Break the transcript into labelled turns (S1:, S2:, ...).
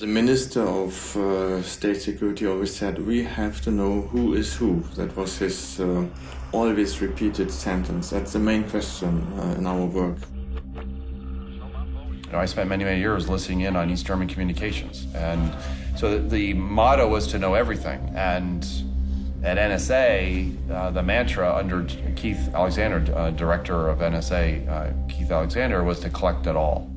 S1: The Minister of uh, State Security always said, we have to know who is who. That was his uh, always repeated sentence. That's the main question uh, in our work.
S2: You know, I spent many, many years listening in on East German communications. And so the, motto was to know everything. And at NSA, uh, the mantra under Keith Alexander, uh, director of NSA, uh, Keith Alexander, was to collect it all.